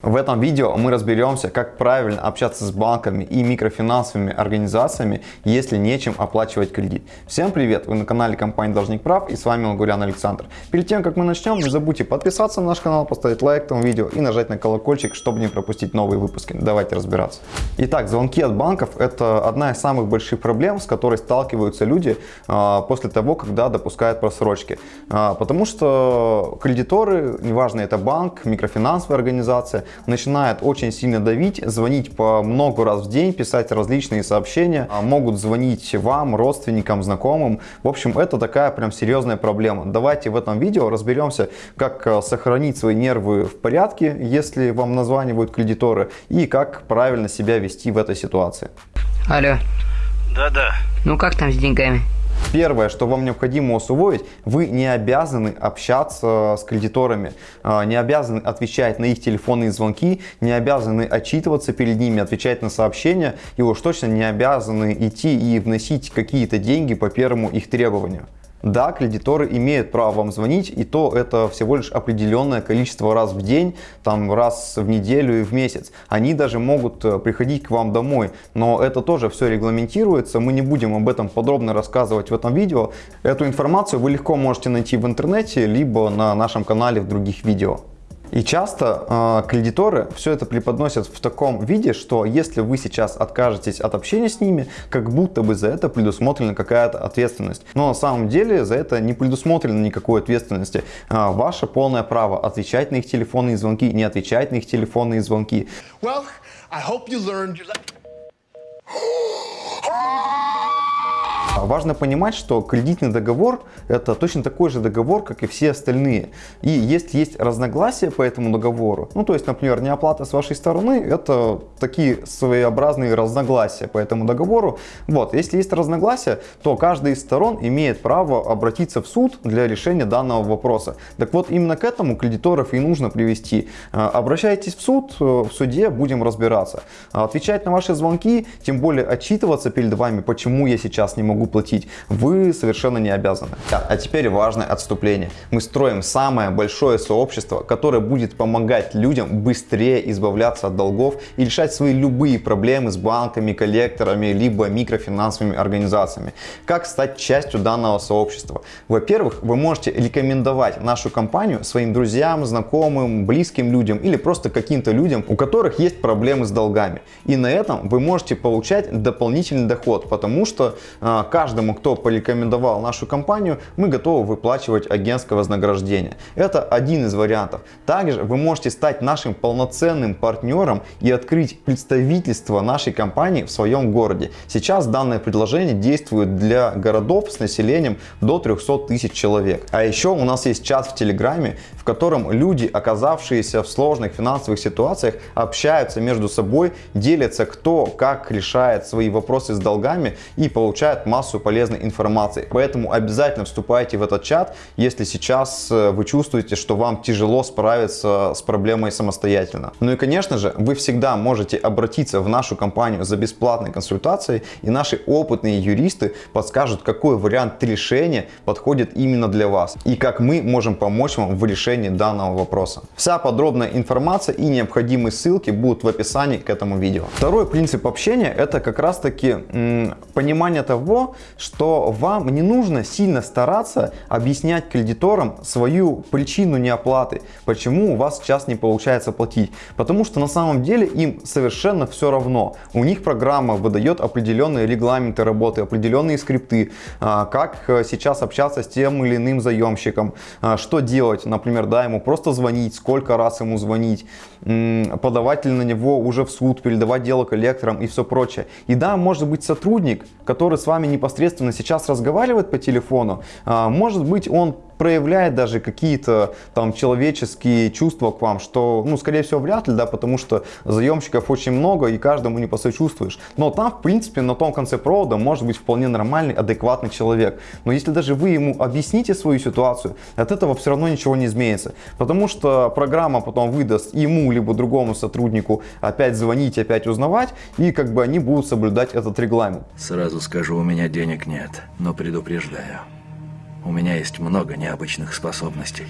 В этом видео мы разберемся, как правильно общаться с банками и микрофинансовыми организациями, если нечем оплачивать кредит. Всем привет! Вы на канале компании Должник Прав и с вами Лагурян Александр. Перед тем, как мы начнем, не забудьте подписаться на наш канал, поставить лайк этому видео и нажать на колокольчик, чтобы не пропустить новые выпуски. Давайте разбираться. Итак, звонки от банков – это одна из самых больших проблем, с которой сталкиваются люди а, после того, когда допускают просрочки. А, потому что кредиторы, неважно это банк, микрофинансовая организация, начинает очень сильно давить, звонить по много раз в день, писать различные сообщения, а могут звонить вам, родственникам, знакомым. В общем, это такая прям серьезная проблема. Давайте в этом видео разберемся, как э, сохранить свои нервы в порядке, если вам названивают кредиторы, и как правильно себя вести в этой ситуации. Алло. Да-да. Ну как там с деньгами? Первое, что вам необходимо усвоить, вы не обязаны общаться с кредиторами, а, не обязаны отвечать на их телефонные звонки, не обязаны отчитываться перед ними, отвечать на сообщения и уж точно не обязаны идти и вносить какие-то деньги по первому их требованию. Да, кредиторы имеют право вам звонить, и то это всего лишь определенное количество раз в день, там раз в неделю и в месяц. Они даже могут э, приходить к вам домой, но это тоже все регламентируется, мы не будем об этом подробно рассказывать в этом видео. Эту информацию вы легко можете найти в интернете, либо на нашем канале в других видео. И часто э, кредиторы все это преподносят в таком виде, что если вы сейчас откажетесь от общения с ними, как будто бы за это предусмотрена какая-то ответственность. Но на самом деле за это не предусмотрено никакой ответственности. Э, ваше полное право отвечать на их телефонные звонки, не отвечать на их телефонные звонки. Well, I hope you learned. Важно понимать, что кредитный договор это точно такой же договор, как и все остальные. И если есть разногласия по этому договору, ну то есть, например, неоплата с вашей стороны, это такие своеобразные разногласия по этому договору. Вот, если есть разногласия, то каждая из сторон имеет право обратиться в суд для решения данного вопроса. Так вот, именно к этому кредиторов и нужно привести. А, обращайтесь в суд, э, в суде будем разбираться. А, отвечать на ваши звонки, тем более отчитываться перед вами, почему я сейчас не могу платить, вы совершенно не обязаны. А теперь важное отступление. Мы строим самое большое сообщество, которое будет помогать людям быстрее избавляться от долгов и решать свои любые проблемы с банками, коллекторами, либо микрофинансовыми организациями. Как стать частью данного сообщества? Во-первых, вы можете рекомендовать нашу компанию своим друзьям, знакомым, близким людям или просто каким-то людям, у которых есть проблемы с долгами. И на этом вы можете получать дополнительный доход, потому что э, каждому, кто порекомендовал нашу компанию, мы готовы выплачивать агентское вознаграждение. Это один из вариантов. Также вы можете стать нашим полноценным партнером и открыть представительство нашей компании в своем городе. Сейчас данное предложение действует для городов с населением до 300 тысяч человек. А еще у нас есть чат в Телеграме, в котором люди, оказавшиеся в сложных финансовых ситуациях, общаются между собой, делятся кто как решает свои вопросы с долгами и получают массу массу полезной информации. Поэтому обязательно вступайте в этот чат, если сейчас э, вы чувствуете, что вам тяжело справиться с проблемой самостоятельно. Ну и конечно же, вы всегда можете обратиться в нашу компанию за бесплатной консультацией, и наши опытные юристы подскажут, какой вариант решения подходит именно для вас, и как мы можем помочь вам в решении данного вопроса. Вся подробная информация и необходимые ссылки будут в описании к этому видео. Второй принцип общения это как раз таки понимание того, что вам не нужно сильно стараться объяснять кредиторам свою причину неоплаты, почему у вас сейчас не получается платить. Потому что на самом деле им совершенно все равно. У них программа выдает определенные регламенты работы, определенные скрипты, а, как э, сейчас общаться с тем или иным заемщиком, а, что делать, например, да, ему просто звонить, сколько раз ему звонить, подавать ли на него уже в суд, передавать дело коллекторам и все прочее. И да, может быть сотрудник, который с вами не непосредственно сейчас разговаривает по телефону, а, может быть он проявляет даже какие-то там человеческие чувства к вам, что, ну, скорее всего, вряд ли, да, потому что заемщиков очень много и каждому не посочувствуешь. Но там, в принципе, на том конце провода может быть вполне нормальный, адекватный человек. Но если даже вы ему объясните свою ситуацию, от этого все равно ничего не изменится. Потому что программа потом выдаст ему, либо другому сотруднику опять звонить, опять узнавать, и как бы они будут соблюдать этот регламент. Сразу скажу, у меня денег нет, но предупреждаю. У меня есть много необычных способностей.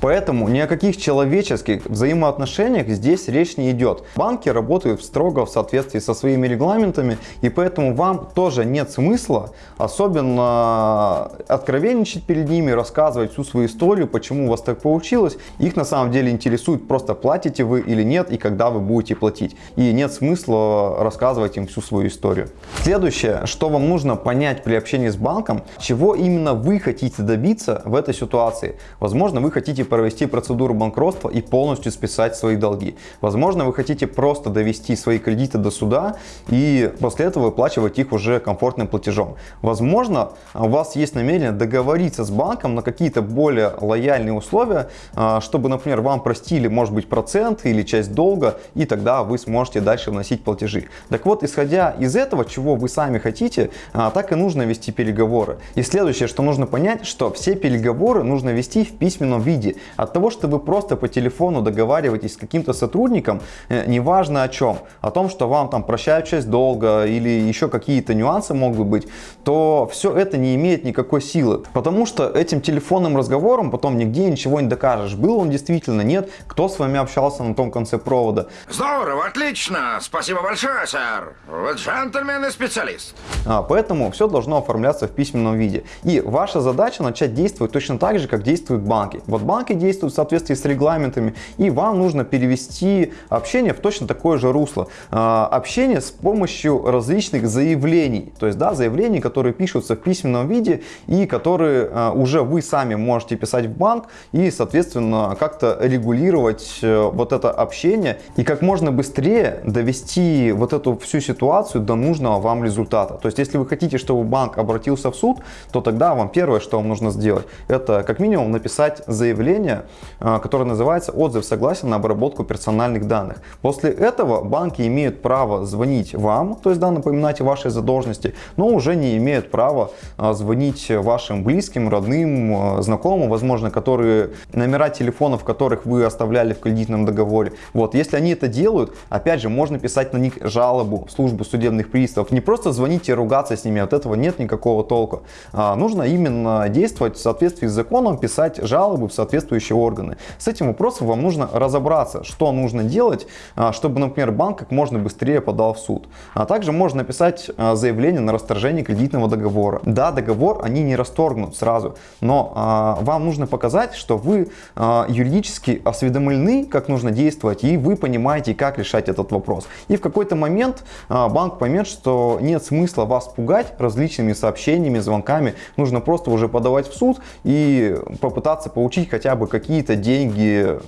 Поэтому ни о каких человеческих взаимоотношениях здесь речь не идет. Банки работают строго в соответствии со своими регламентами, и поэтому вам тоже нет смысла особенно откровенничать перед ними, рассказывать всю свою историю, почему у вас так получилось. Их на самом деле интересует, просто платите вы или нет, и когда вы будете платить. И нет смысла рассказывать им всю свою историю. Следующее, что вам нужно понять при общении с банком, чего именно вы хотите добиться в этой ситуации. Возможно, вы хотите провести процедуру банкротства и полностью списать свои долги. Возможно, вы хотите просто довести свои кредиты до суда и после этого выплачивать их уже комфортным платежом. Возможно, у вас есть намерение договориться с банком на какие-то более лояльные условия, а, чтобы, например, вам простили, может быть, процент или часть долга, и тогда вы сможете дальше вносить платежи. Так вот, исходя из этого, чего вы сами хотите, а, так и нужно вести переговоры. И следующее, что нужно понять, что все переговоры нужно вести в письменном виде. От того, что вы просто по телефону договариваетесь с каким-то сотрудником, э, неважно о чем, о том, что вам там прощают часть долга или еще какие-то нюансы могут быть, то все это не имеет никакой силы. Потому что этим телефонным разговором потом нигде ничего не докажешь. Был он действительно, нет, кто с вами общался на том конце провода. Здорово, отлично. Спасибо большое, сэр. Вы джентльмен и специалист. А, поэтому все должно оформляться в письменном виде. И ваша задача начать действовать точно так же, как действуют банки. Вот банки действуют в соответствии с регламентами, и вам нужно перевести общение в точно такое же русло. А, общение с помощью различных заявлений. То есть, да, заявлений, которые пишутся в письменном виде и которые а, уже вы сами можете писать в банк и, соответственно, как-то регулировать э, вот это общение и как можно быстрее довести вот эту всю ситуацию до нужного вам результата. То есть, если вы хотите, чтобы банк обратился в суд, то тогда вам первое, что вам нужно сделать, это как минимум написать заявление, а, которое называется «Отзыв согласия на обработку персональных данных». После этого банки имеют право звонить вам, то есть да, напоминать о вашей задолженности, но уже не имеют права а, звонить вашим близким, родным, а, знакомым, возможно, которые номера телефонов, которых вы оставляли в кредитном договоре. Вот, если они это делают, опять же, можно писать на них жалобу в службу судебных приставов. Не просто звонить и ругаться с ними, от этого нет никакого толка. А, нужно именно действовать в соответствии с законом, писать жалобы в соответствующие органы. С этим вопросом вам нужно разобраться, что нужно делать, а, чтобы, например, банк как можно быстрее подал в суд. А также можно написать а, заявление на расторжение кредитного договора. Да, договор они не расторгнут сразу, но а, вам нужно показать, что вы юридически осведомлены, как нужно действовать, и вы понимаете, как решать этот вопрос. И в какой-то момент банк поймет, что нет смысла вас пугать различными сообщениями, звонками. Нужно просто уже подавать в суд и попытаться получить хотя бы какие-то деньги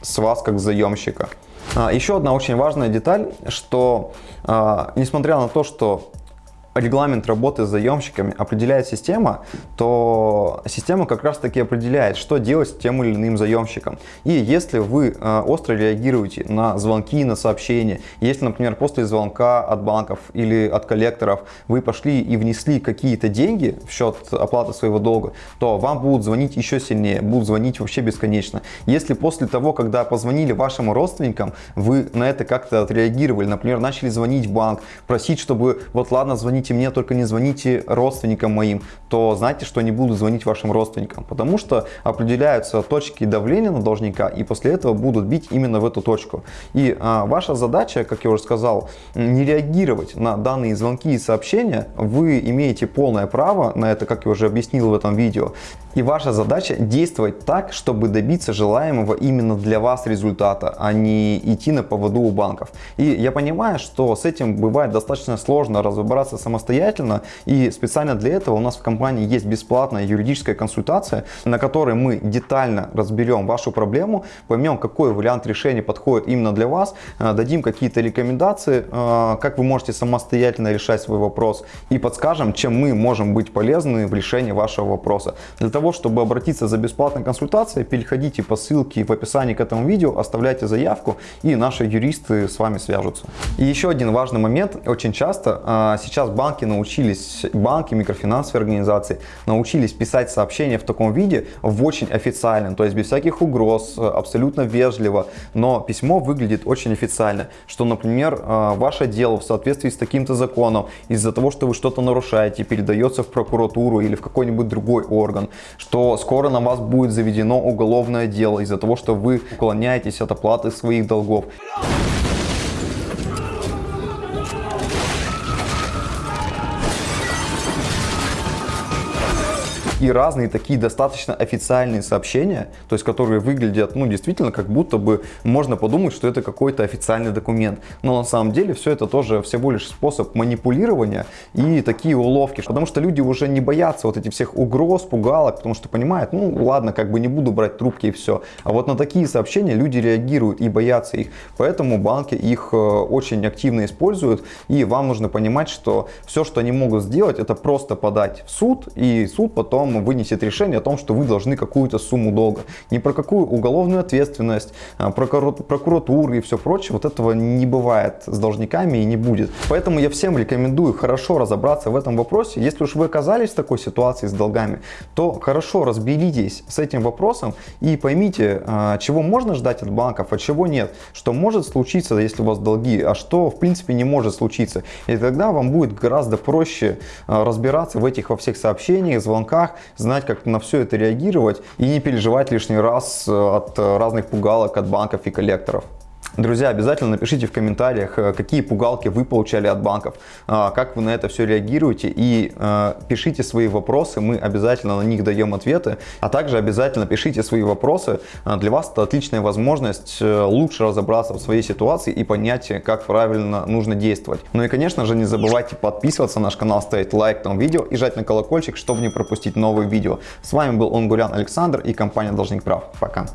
с вас как заемщика. А, еще одна очень важная деталь, что а, несмотря на то, что регламент работы с заемщиками определяет система, то система как раз таки определяет, что делать с тем или иным заемщиком. И если вы э, остро реагируете на звонки, на сообщения, если, например, после звонка от банков или от коллекторов вы пошли и внесли какие-то деньги в счет оплаты своего долга, то вам будут звонить еще сильнее, будут звонить вообще бесконечно. Если после того, когда позвонили вашим родственникам, вы на это как-то отреагировали, например, начали звонить в банк, просить, чтобы вот ладно, звоните звоните мне, только не звоните родственникам моим, то знайте, что не буду звонить вашим родственникам, потому что определяются точки давления на должника, и после этого будут бить именно в эту точку. И а, ваша задача, как я уже сказал, не реагировать на данные звонки и сообщения. Вы имеете полное право на это, как я уже объяснил в этом видео. И ваша задача действовать так, чтобы добиться желаемого именно для вас результата, а не идти на поводу у банков. И я понимаю, что с этим бывает достаточно сложно разобраться самостоятельно. И специально для этого у нас в компании есть бесплатная юридическая консультация, на которой мы детально разберем вашу проблему, поймем, какой вариант решения подходит именно для вас, э, дадим какие-то рекомендации, э, как вы можете самостоятельно решать свой вопрос и подскажем, чем мы можем быть полезны в решении вашего вопроса. Для того, чтобы обратиться за бесплатной консультацией, переходите по ссылке в описании к этому видео, оставляйте заявку и наши юристы с вами свяжутся. И еще один важный момент. Очень часто а, сейчас банки научились, банки, микрофинансовые организации научились писать сообщения в таком виде, в очень официальном, то есть без всяких угроз, абсолютно вежливо, но письмо выглядит очень официально, что, например, э, ваше дело в соответствии с таким-то законом, из-за того, что вы что-то нарушаете, передается в прокуратуру или в какой-нибудь другой орган, что скоро на вас будет заведено уголовное дело из-за того, что вы уклоняетесь от оплаты своих долгов. И разные такие достаточно официальные сообщения, то есть которые выглядят, ну, действительно, как будто бы можно подумать, что это какой-то официальный документ. Но на самом деле все это тоже всего лишь способ манипулирования и такие уловки, потому что люди уже не боятся вот этих всех угроз, пугалок, потому что понимают, ну, ладно, как бы не буду брать трубки и все. А вот на такие сообщения люди реагируют и боятся их, поэтому банки их э, очень активно используют, и вам нужно понимать, что все, что они могут сделать, это просто подать в суд, и суд потом вам вынесет решение о том, что вы должны какую-то сумму долга. Ни про какую уголовную ответственность, а, прокуратуру и все прочее, вот этого не бывает с должниками и не будет. Поэтому я всем рекомендую хорошо разобраться в этом вопросе. Если уж вы оказались в такой ситуации с долгами, то хорошо разберитесь с этим вопросом и поймите, а, чего можно ждать от банков, а чего нет. Что может случиться, если у вас долги, а что в принципе не может случиться. И тогда вам будет гораздо проще а, разбираться в этих во всех сообщениях, звонках, знать, как на все это реагировать и не переживать лишний раз э, от разных пугалок от банков и коллекторов. Друзья, обязательно напишите в комментариях, э, какие пугалки вы получали от банков, а, как вы на это все реагируете и э, пишите свои вопросы, мы обязательно на них даем ответы, а также обязательно пишите свои вопросы, для вас это отличная возможность э, лучше разобраться в своей ситуации и понять, как правильно нужно действовать. Ну и конечно же не забывайте подписываться на наш канал, ставить лайк этому видео и жать на колокольчик, чтобы не пропустить новые видео. С вами был Онгурян Александр и компания Должник Прав. Пока.